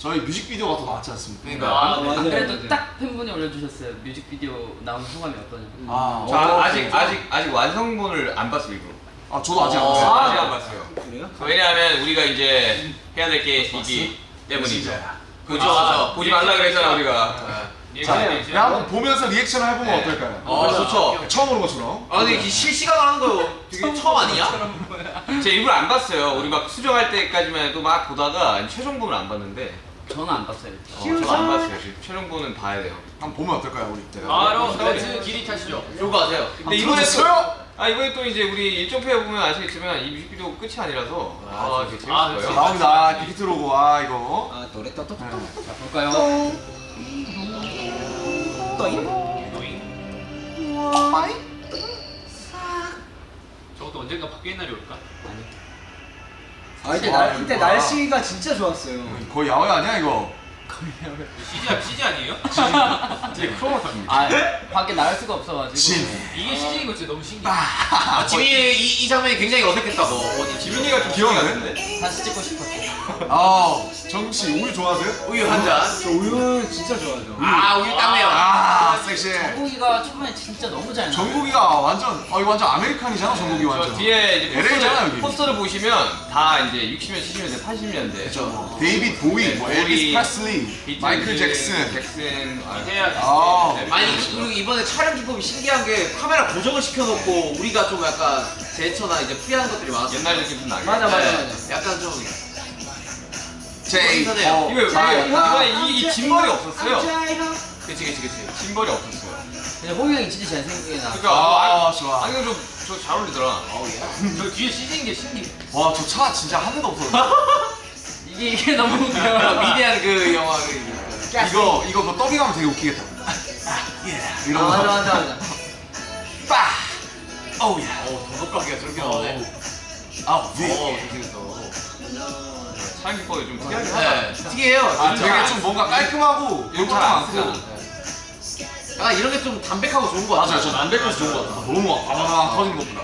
저희 뮤직비디오가 더 나왔지 않습니까? 그러니까. 아, 안 맞아요. 그래도 딱 팬분이 올려주셨어요. 뮤직비디오 나온 소감이 어떠냐. 아, 저 어, 아직 아직 아직 완성본을 안 봤어요 이거. 아 저도 아직 안 어, 봤어요. 아직 안 봤어요. 그래요? 왜냐하면 우리가 이제 해야 될 게 이기 때문이죠. 그죠? 아, 보지 말라 그랬잖아 우리가. 자, 네, 그냥 한번 보면서 리액션을 해보면 네. 어떨까요? 어 좋죠. 처음 보는 것처럼. 아 근데 이 실시간으로 하는 거 되게 처음 아니냐? 제가 일부러 안 봤어요. 우리 막 수정할 때까지만 해도 막 보다가 최종본을 안 봤는데. 저는 안 봤어요. 어, 저도 안 봤어요. 지금 최종본은 봐야 돼요. 한번 보면 어떨까요, 우리? 네. 바로 그 길이 타시죠. 요거 하세요. 근데 이번에 또? 아 이번에 또 이제 우리 일정표에 보면 아시겠지만 이 뮤직비디오 끝이 아니라서 아, 되게 재밌을 아, 거예요. 그치. 나옵니다. 빅히트 로고. 아 이거. 아 노래 떠떠 자 볼까요? 저것도 언젠가 바뀌는 날이 올까? 아니. 아 이때, 아, 날, 이때 이거 날씨가 진짜 좋았어요. 거의 야외 아니야 이거? CG, CG 아니에요? 되게 크로마키입니다. 아 밖에 나갈 수가 없어가지고. 진. 이게 CG인 거 진짜 너무 신기해. 아, 지민이 이, 이 장면이 굉장히 어색했다고. 어디 지민이가 좀? 귀여운데? 다시 찍고 싶었어. 아 정씨 우유 좋아하세요? 우유 한 잔. 저 우유 진짜 좋아하죠. 아 우유 땀내요. 아 섹시해. 정국이가 처음에 진짜 너무 잘 나와. 정국이가 완전 어 이거 완전 American이잖아 정국이 저 완전. 뒤에 이제 LA 잖아, 여기. 포스터를, 포스터를 보시면 다 이제 60년, 70년대, 80년대. 그렇죠. 뭐 데이빗 보이, 네, 뭐 보이, 엘비스 프레슬리, 마이클 잭슨. 잭슨. 아, 해야지. 아. 네, 아니. 그리고 이번에 촬영 기법이 신기한 게 카메라 고정을 시켜놓고 우리가 좀 약간 제스처나 이제 free하는 것들이 많았어. 옛날 느낌 좀 나게. 맞아, 맞아, 네, 맞아. 약간 좀 제이. 신선해요. 어, 이거 자, 이거 자. 이번에 이, 이 gimbal이 없었어요. 그치 그치 그치. gimbal이 없었어요. 근데 호비 형이 진짜 잘생기게 나. 그러니까 아 아, 좋아. 안경 좀저 잘 어울리더라. 저 뒤에 CG인 게 신기해. 와저 차 진짜 한 대도 없었는데. 이게 너무 웃겨. 미디안 그 영화 그 이거 이거 그 더빙하면 되게 웃기겠다. 아, 예. 아, 이런 맞아 거. 맞아 맞아. 빠. 어우 야. 어 더덕하기가 저렇게 나오네. 아우 어 위. 잘생겼어. 촬영 기법이 좀 특이하긴 하다. 네 특이해요. 아. 되게 좀 뭔가 깔끔하고 잘안 많고. 쓰잖아. 약간 이런 게 좀 담백하고 좋은 거 같아. 맞아요. 저 담백해서 좋은 것 같아. 너무 아바바 터진 것보다.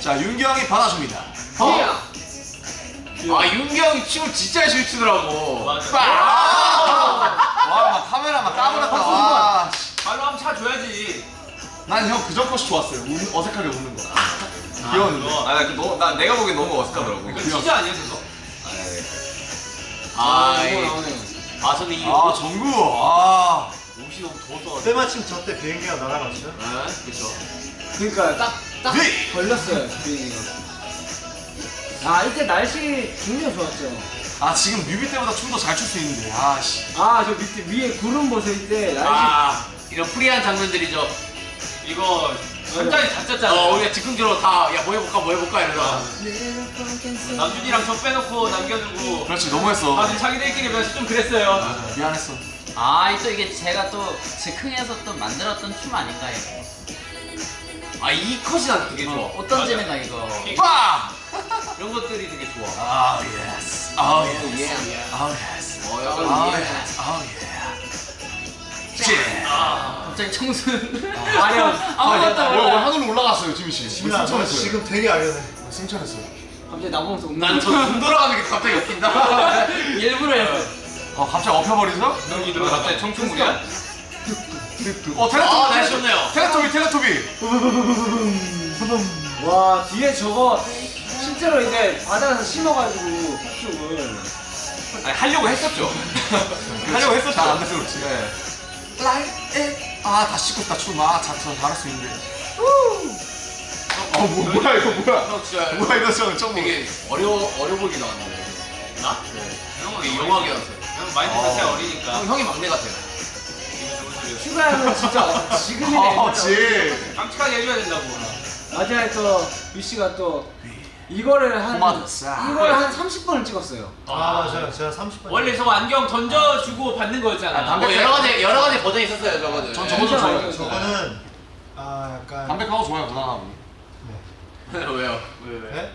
자 윤경이 받아줍니다. 어. 아 윤기 형이 춤을 진짜 열심히 추더라고. 빠. 와, 막 카메라 막 까불었다. 와. 발로 한번 차줘야지. 난 형 그전 것이 좋았어요. 우, 어색하게 웃는 거. 귀여웠는데. 아, 나, 그 너, 나 내가 보기엔 너무 어색하더라고. 이거 CG 아니야 그거? 아 아, 이거 이- 나오네요. 아 저는 이아 정구. 아. 옷이 너무 더워서. 때마침 저때 비행기가 날아갔죠. 네, 그렇죠. 그러니까 딱, 딱 네. 걸렸어요, 비행기가. 아, 이때 날씨 굉장히 좋았죠. 아 지금 뮤비 때보다 춤 더 잘 출 수 있는데. 아 씨. 아, 저 밑에 위에 구름 벗을 때 날씨. 아 이런 프리한 장면들이죠. 이거 현장이 다 짰잖아. 어, 우리가 즉흥적으로 다, 야, 뭐 해볼까, 뭐 해볼까, 이러다가. 남준이랑 저 빼놓고 남겨두고 그렇지 너무했어. 다들 자기들끼리 면서 좀 그랬어요. 미안했어. 아, 또 이게 제가 또 즉흥해서 또 만들었던 춤 아닌가 이거. 아, 이 컷이 난 되게 좋아. 어, 어떤 재미가 이거. 빠. 이런 것들이 되게 좋아. 아 yes. 아 yes. 예. 아 yes. 어, 아 약간, 예. yes. 아 예. 제. 갑자기 청순. 아니요. 아무것도 어, 몰라. 하늘로 올라갔어요 지민 씨. 너 승천했어요. 지금 되게 알려네. 승천했어요. 갑자기 나보면서 웃는 난저눈 돌아가는 게 갑자기 웃긴다. 일부러 했어. 아 갑자기 엎혀버리죠? 너 갑자기 청춘물이야? 어 아, 텔레토비. 날씨 좋네요. 텔레토비 텔레토비. 와, 뒤에 저거 실제로 이제 바다에서 심어가지고 팥죽을. 아니, 하려고 했었죠. 하려고 했었죠. 잘안 돼서 그렇지. 네. Like it. 아다 씻고. 아 자처 잘할 수 있는데. 어 뭐, 뭐야 이거 뭐야? 형 진짜 뭐야 이거 저 처음. 되게 어려워, 어려 보이게 나왔는데. 나? 네. 형은 young하게 나왔어요. 형 마인드 자체가 어리니까. 형, 형이 막내 같아요. 휴가는 진짜 지금이 아 지. 깜찍하게 해줘야 된다고. 나중에 또 유씨가 또 이거를 한 포마드 싹. 이걸 한 30번을 찍었어요. 아 맞아요. 제가 30분. 원래 저거 안경 던져주고 받는 거였잖아. 아, 담배- 뭐 여러 가지, 여러 가지 버전 이 있었어요, 저거는. 전 네. 저거 좀 좋아해요. 저거는 아 약간 담백하고 좋아요 무난하고. 왜요? 네?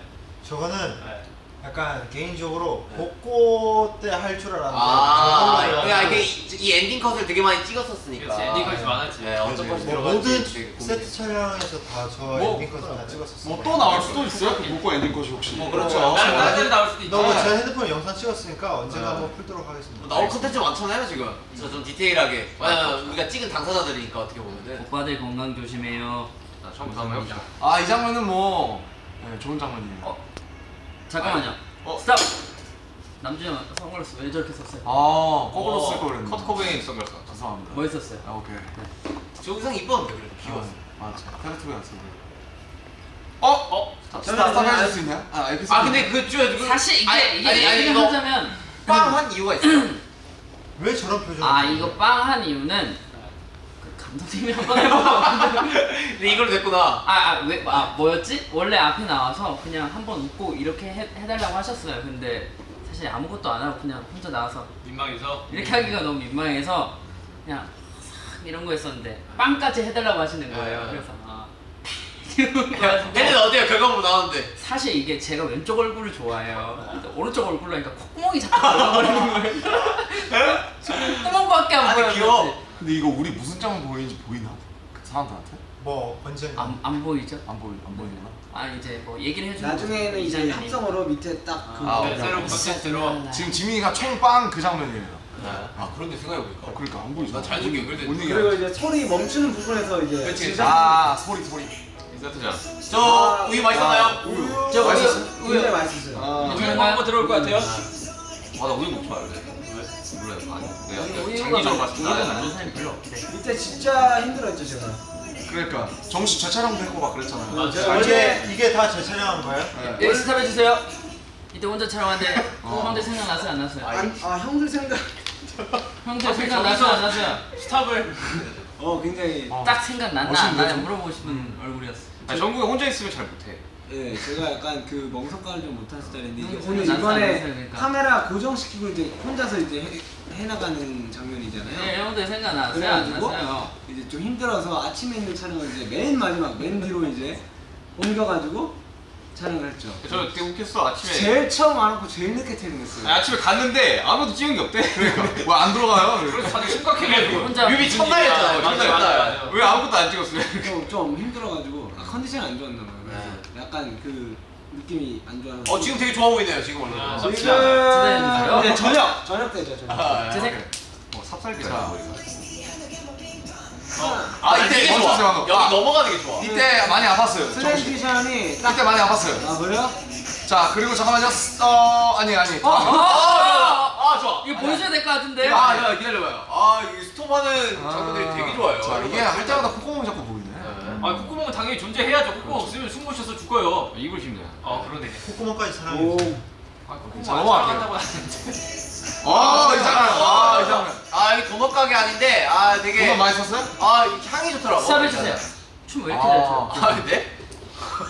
저거는 약간 개인적으로 복고 때 할 줄 알았는데 아, 저걸로 해가지고 이게 이, 이 엔딩 컷을 되게 많이 찍었었으니까. 그렇지, 엔딩 컷이 많았지. 네, 어떤 컷이 뭐 모든. 세트 촬영에서 다저 뭐, 엔딩 컷을 다 찍었었어요. 뭐또 나올 수도 있어요? 그 복고 엔딩 컷이 혹시? 뭐 그렇죠. 나는 뭐 나중에 나올 수도 있지. 너무 제 핸드폰 영상 찍었으니까 언젠가 네. 한번 풀도록 하겠습니다. 나올 컨텐츠 많잖아요 지금. 그래서 좀 디테일하게. 왜냐면 우리가 찍은 당사자들이니까 어떻게 보면은. 오빠들 건강 조심해요. 자, 처음부터 한번 해봅시다. 아이 장면은 뭐 네, 좋은 장면이에요. 어, 잠깐만요. 어. 스탑. 남준이 형 선글라스 왜 저렇게 썼어요? 아 거꾸로 쓸 걸 그랬네. 커트 코베인 선글라스. 죄송합니다. 뭐 했었어요? 아 오케이. 저 의상 이뻤는데 그래도 귀여웠어. 아, 맞아. 테레토리 같은 거. 어? 어? 스탑 스탑 해줄 수 있냐? 아 에피소드. 아 근데 그 저, 그 사실 이게 아니, 이게 아니, 아니, 얘기를 이거 하자면 빵한 이유가 있어요. 왜 저런 표정? 아 이거 빵 한 이유는 그 감독님이 한 번 해보고 근데 이걸 냈구나. 아왜 아, 뭐였지? 원래 앞에 나와서 그냥 한 번 웃고 이렇게 해, 해달라고 하셨어요. 근데 사실 아무것도 안 하고 그냥 혼자 나와서 민망해서. 이렇게 하기가 너무 민망해서 그냥 싹 이런 거 했었는데 빵까지 해달라고 하시는 거예요. 네. 그래서 아 걔는 어때요? 결과물 나왔는데. 사실 이게 제가 왼쪽 얼굴을 좋아해요. 근데 오른쪽 얼굴로 하니까 콧구멍이 자꾸 들어가버리는 거예요. 콧구멍밖에 안 보여요. 귀여워. 근데 이거 우리 무슨 장면 보이는지 보이나? 그 사람들한테? 뭐 언젠가 안, 안 보이죠? 안 보이 안 보이나? 아 이제 뭐 얘기를 해주는 나중에는 이제. 합성어로 밑에 딱그 아, 네, 새로운 컨텐츠로. 지금 지민이가 총빵 그 장면이에요. 아 그런데 생각해보니까. 어, 그러니까 안 보이죠. 나. 못 얘기해. 그리고 이제 소리 멈추는 부분에서 이제 그치, 그치. 아 소리 소리. 인서트잖아. 저 우유 맛있었나요? 우유. 저 맛있었어요? 우유 굉장히 맛있었어요. 아. 우유 한번 들어올 것 같아요. 아, 나 우유 먹지 말래. 몰라요. 아니, 내가 우유가 장기적으로 많- 봤을 때 우유가 나는 많은 사람이 별로 없대. 이때 진짜 힘들었죠 제가. 그러니까 정식 재촬영도 했고 막 그랬잖아요. 아, 제가 아, 이게 이게 다제 촬영한 거예요? 네. 여기 스탑 해주세요. 이때 혼자 촬영하는데 형들 생각 나서요 안 났어요? 안- 아 형들 생각. 형들 생각 나서요 안 났어요? 스탑을. 어 굉장히. 어. 딱 생각 났나 안 멋있는데, 나냐 좀? 물어보고 싶은 얼굴이었어. 아니, 정국이 혼자 있으면 잘 못해. 예, 제가 약간 그 멍석가를 좀 못한 스타일인데 이게 음, 오늘 난 이번에 그러니까. 카메라 고정시키고 이제 혼자서 이제 해, 해나가는 장면이잖아요. 네 형들 생각나서요 안 그래가지고? 이제 좀 힘들어서 아침에 있는 촬영을 이제 맨 마지막 맨 뒤로 이제 옮겨가지고 촬영을 했죠. 저 되게 웃겼어, 아침에. 제일 처음 안 하고 제일 늦게 퇴근했어요. 아니, 아침에 갔는데 아무도 찍은 게 없대. 그러니까. 왜 안 들어가요? 그래서 다들 심각해가지고. 혼자 뮤비 첫날이었잖아요. 맞아, 첫날. 왜 아무것도 안 찍었어요? 좀, 좀 힘들어가지고 아, 컨디션이 안 좋았나 봐요. 그래서 네. 약간 그 느낌이 안 좋아서. 어 지금 되게 좋아 보이네요 지금 원래. 아, 지금. 이제 저녁 저녁 때죠 저녁. 아, 제 예. 생- 뭐 삽살기라 자. 머리가. 아 이때 이게 좋아. 여기 아. 넘어가는 게 좋아. 이때 많이 아팠어요. transition이 딱. 이때 많이 아팠어요. 아 그래요? 자 그리고 잠깐만요. 어 아니 아니. 어? 다음. 아, 아 좋아. 이거 보여줘야 될 것 같은데. 아, 야, 기다려봐요. 아, 이 스톱하는 장면들이 되게 좋아요. 자 이게 할 때마다 콧구멍이 자꾸 보이네. 아 콧구멍은 당연히 존재해야죠. 콧구멍 없으면 숨 못 쉬어서 죽어요. 입을 힘내. 아 그러네. 콧구멍까지 오. 사랑해. 아 콧구멍 자, 안. 사랑한다고 하는데. 아이 장면. 아이 장면. 아, 여기 도넛 가게 아닌데, 아, 되게. 이거 많이 썼어요? 아, 이 향이 좋더라고. 스탑 해주세요. 춤 왜 이렇게 잘 춰? 아, 근데?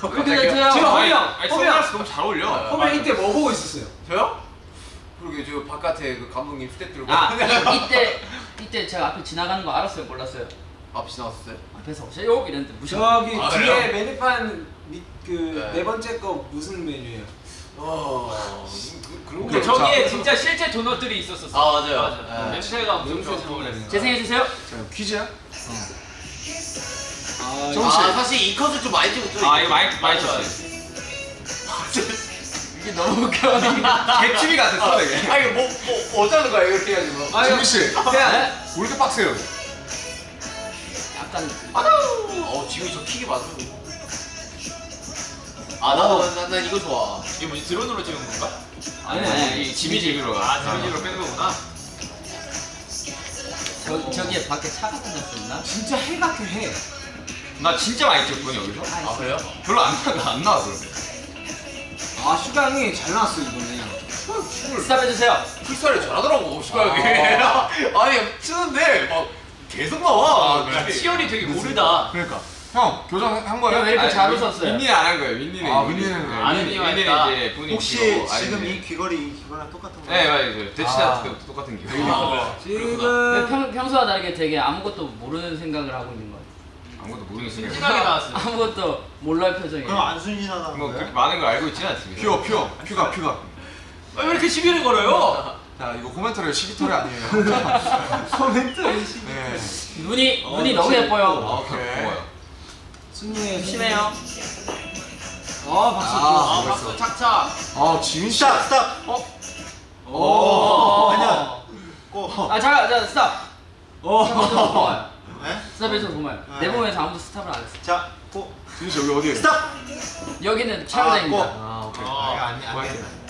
왜 이렇게 잘 춰요? 지금 허명, 허명. 너무 잘 어울려. 허명 이때 뭐 보고 있었어요? 저요? 그러게, 저 바깥에 그 감독님 들고. 아 이때 이때 제가 앞에 지나가는 거 알았어요 몰랐어요? 앞이 나왔어요? 앞에서 오세요 이랬는데 무시. 저기 아, 뒤에 그래요? 메뉴판 그네 네. 번째 거 무슨 메뉴예요? 어, 그, 거. 저기에 진짜 실제 도넛들이 있었었어. 아, 맞아요. 맞아. 네. 냄새가 엄청 좋고 그랬어. 재생해 주세요. 자 퀴즈야? 아, 좀- 아, 정식. 사실 이 컷을 좀 많이 찍었죠. 아, 이거 많이, 많이. 쳤어요. 이게 너무 웃겨. 개추비 같았어, 되게. 아, 이거 뭐, 뭐, 어쩌는 거야, 이렇게 해가지고. 아, 지민 씨. 왜 그냥 이렇게 빡세요? 약간 어, 지금 저 킥이 맞아. 아, 나도, 난, 난 이거 좋아. 이게 뭐지 드론으로 찍은 건가? 아니 아니 이 지미지미로 아 지미지로 빼는 거구나. 저 저기에 밖에 차가 다녔었나? 진짜 해 같아 해. 나 진짜 많이 찍었거든, 여기서. 아, 그래요? 별로 안, 나, 안 나와, 그런데. 아 슈강이 잘 나왔어 이번에. 스탑 해주세요. 풀살이 잘하더라고, 시각에. 아니, 치는데, 막, 계속 나와. 아, 그치? 시연이 되게 고르다. 그러니까 형 교정 한 거예요? 형왜 이렇게 잘 윈- 웃었어요? 윈니는 안한 거예요, 윈니는. 아, 윈니는 네, 아는 윈니- 이유가 윈니는. 이제 분이 혹시 지금 이 귀걸이 이 귀걸이랑 똑같은 거? 네, 맞아요. 대치다 아. 똑같은 기. 아, 지금 왜 평, 평소와 다르게 되게 아무것도 모르는 생각을 하고 있는 것 같아요. 아무것도 모르겠으니까. 신나게 나왔어요. 아무것도 몰라요 표정이. 그럼 안 순진하다는 뭐 거예요? 그렇게 많은 걸 알고 있지는 않습니다. 퓨어 퓨어 퓨가 퓨가. 왜 이렇게 시비를 걸어요? 자 이거 코멘터리 시기털이 아니에요. 코멘트 시 네. 눈이 눈이 너무 예뻐요. 오케이. 고마워요. 순위에 심해요. 아 박수. 아, 아, 박수 착착. 아 지민 씨. 스탑 스탑. 오. 아니야. 꼭. 아 잠깐 잠깐 스탑. 어. 스탑에서 도마요. 네? 스탑에서. 네. 내 몸에서 아무도 스탑을 안 했어. 자, 고. 지민 씨 여기 어디에? 스탑. 여기는 촬영장입니다. 아 오케이. 아, 이거 안 안. 고양이. 돼.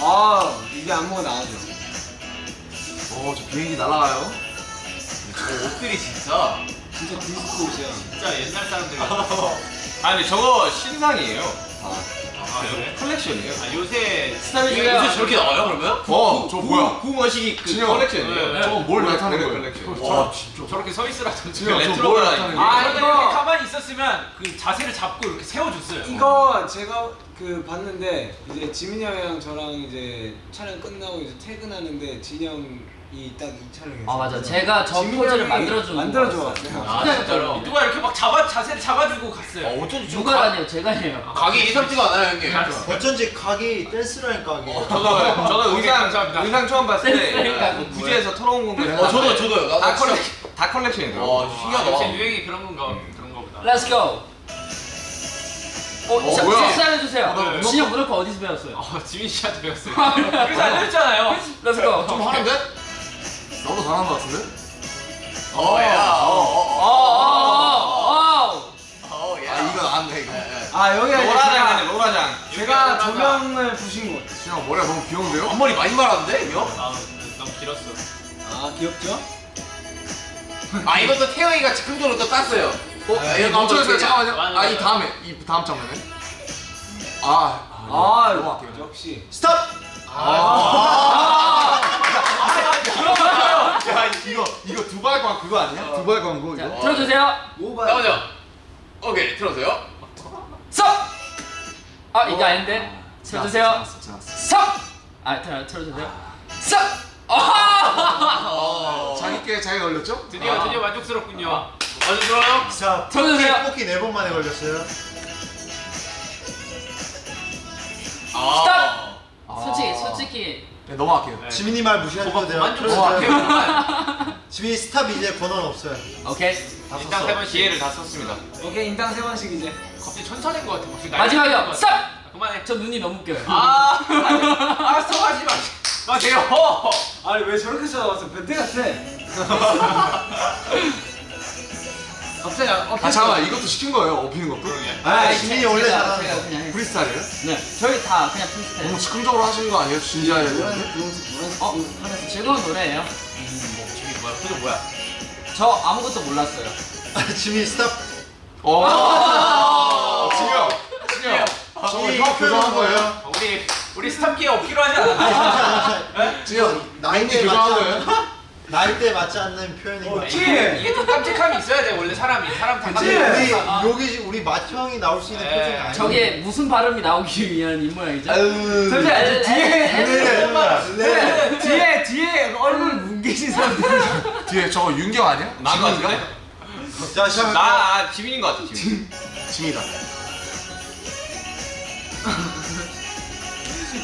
아 이게 안무가 나와줘. 어저 비행기 날아가요. 옷들이 진짜 진짜 디스코 옷이야. 진짜 옛날 사람들 같아. 아 근데 저거 신상이에요. 아, 그래? 컬렉션이에요. 아, 요새 스탑해주세요. 요새 저렇게 나와요 그러면? 어저 뭐야? 그 머시기 그. 컬렉션이에요. 네. 저거 뭘 나타낸 거예요? 컬렉션. 와 진짜. 저렇게 서 저뭘 레트로가 아, 이거- 이렇게 가만히 있었으면 그 자세를 잡고 이렇게 세워줬어요. 이거 제가 그 봤는데 이제 지민이 형이랑 저랑 이제 촬영 끝나고 이제 퇴근하는데 진이 형이 딱 이 촬영했어요. 아 맞아. 제가 저 포즈를 형이 만들어주고 만들어줘 왔어요. 아, 진짜로? 누가 이렇게 막 잡아, 자세를 잡아주고 갔어요. 어, 어쩐지 좀 누가 아니에요? 제가 해요. 각이 예사롭지가 않아요 형님 어쩐지 각이 댄스라니까 각이. 저도 저도 의상 감사합니다. 의상 처음 봤을 때 그 구찌에서 털어온 건가 어 저도 저도요 다 나도 컬렉 다 컬렉션이더라고. 와 아, 신기하다 요새 유행이 그런 건가, 그런 거보다. Let's go. 어, 어, 자, 뭐야? 식사를 해주세요. 나 진영 무릎 어디서 배웠어요? 어, 지민 씨한테 배웠어요. 그래서 알려줬잖아요. Go. 좀 하는데? 나도 잘하는 것 같은데? 어 야 어, 어 어어어야 아 이거 나왔네 이거. 아 여기가 이제 로라장이네 제가, 로라장. 제가 조명을 부신 곳. 진영 머리가 너무 귀여운데요? 앞머리 많이 말았는데 형? 아, 너무 길었어. 아 귀엽죠? 아 이것도 태영이가 즉흥적으로 또 땄어요 어? 아, 멈춰주세요 잠깐만요. 맞아, 아 이. 다음에 이 다음 장면에. 아. 아 넘어갈게요. 역시. 스탑. 아. 야 이거 이거 두발 광 그거 아니야? 두발 광고 자, 이거? 틀어주세요. 나오죠? 오케이 들어서요 섭. 아 이게 아닌데. 틀어주세요. 섭. 아 틀어 틀어주세요. 섭. 아. 어 자기 께 자기가 걸렸죠? 드디어, 아. 드디어 만족스럽군요. 어디 들어요? 자, 틀어주세요. 뽑기, 네 번만에 걸렸어요. 아 솔직히 솔직히 네 넘어갈게요. 네. 지민이 말 무시하셔도 돼요. 만족스럽게 지민이 스탑 이제 권한 없어요. 오케이. 다 썼어. 세 번씩. 기회를 다 썼습니다. 오케이 인당 세 번씩 이제. 갑자기 천사된 것 같아. 갑자기 마지막이요. 같아. 그만해. 저 눈이 너무 웃겨요. 아, 알았어, 하지 마. 마세요. 아니 왜 저렇게 쳐다봤어? 변태 같아. 갑자기 어, 아 잠깐만 이것도 시킨 거예요? 업히는 것도? 아, 지민이 원래 제가- 잘하는. 프리스타일이에요? 네, 저희 다 그냥 프리스타일. 너무 즉흥적으로 하시는 거 아니에요? 진지하게 어, 분- 하면서 즐거운 노래예요. 지금 뭐야 표정 뭐야 저 아무것도 몰랐어요. 아, 지민이 stop. 어. 진영, 진영. 저거 이형 교정한 거예요? 우리 우리 스탑 기회 없기로 하지 않았나? 진영, 나이대에 교정한 거예요? 않는 나이대에 맞지 않는 표현인 거. 이게, 이게 좀 깜찍함이 있어야 돼 원래 사람이 사람? 깜찍해. 우리 아, 여기 우리 마초 형이 나올 수 있는 네. 표정이 아니야. 저게 무슨 발음이 나오기 위한 이 모양이죠? 아유. 잠시만, 에- 에- 네. 뒤에 뒤에 얼굴 뭉개진 사람들. 뒤에 저거 윤경 아니야? 나은 거 같은데? 자, 시작. 나 아, 지민인 것 같아 지민. 진이다.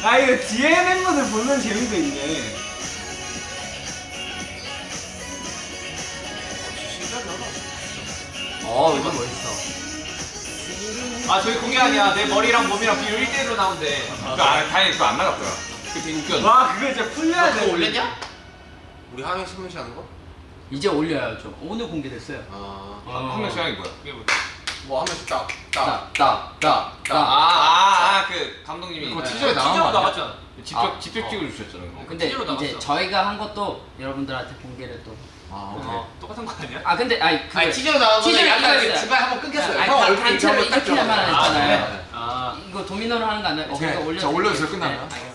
아 이거 뒤에 멤버들 보는 재미도 있네. 어, 이거 멋있어. 아 저기 그게 아니야 내 머리랑 몸이랑 비율 1대1로 나온대 그 아, 다행히 그거 안 나갔더라. 그 되게. 와 그거 진짜 풀려야 돼. 그거 올렸냐? 우리 한명 신문시 하는 거? 이제 올려야죠. 오늘 공개됐어요. 아... 한 명씩 하는? 그게 뭐야? 뭐한 명씩 딱 딱, 딱. 딱, 딱, 딱. 아아아그 감독님이 그거 네. 티저에 나온 거 아니야? 나왔잖아 직접 아, 직접 어. 찍어 주셨잖아요. 근데 이제. 저희가 한 것도 여러분들한테 공개를 또. 아, 오케이. 어, 똑같은 거 아니야? 아 근데 아니 그 아니 티저로 나온 거는 티저를 약간 이거 그 중간에 한번 끊겼어요 형 단- 얼굴 단체로 한번 딱 이렇게만 들어가요. 했잖아요. 아, 이거 도미노를 하는 거 아니에요? 오케이. 올려. 자, 올려주세요. 끝나면. 네, 알겠습니다.